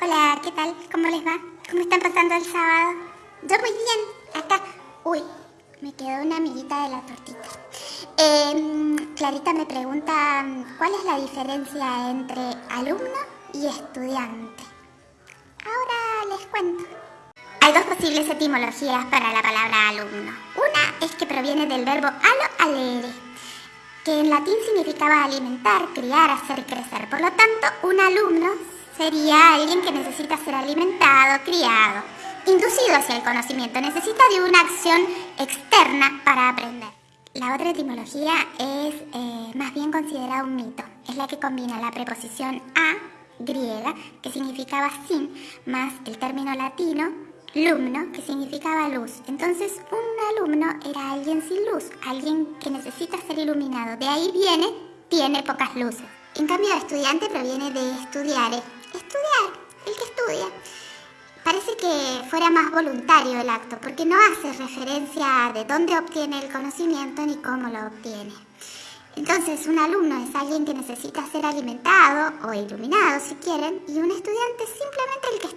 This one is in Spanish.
Hola, ¿qué tal? ¿Cómo les va? ¿Cómo están pasando el sábado? Yo muy bien, acá. Uy, me quedó una amiguita de la tortita. Eh, Clarita me pregunta cuál es la diferencia entre alumno y estudiante. Ahora les cuento. Hay dos posibles etimologías para la palabra alumno. Una es que proviene del verbo alo alere, que en latín significaba alimentar, criar, hacer crecer. Por lo tanto, un alumno sería alguien que necesita ser alimentado, criado, inducido hacia el conocimiento, necesita de una acción externa para aprender. La otra etimología es eh, más bien considerada un mito, es la que combina la preposición a griega, que significaba sin, más el término latino lumno, que significaba luz. Entonces, un alumno era alguien sin luz, alguien que necesita ser iluminado. De ahí viene, tiene pocas luces. En cambio, estudiante proviene de estudiare, el que estudia. Parece que fuera más voluntario el acto, porque no hace referencia de dónde obtiene el conocimiento ni cómo lo obtiene. Entonces, un alumno es alguien que necesita ser alimentado o iluminado, si quieren, y un estudiante es simplemente el que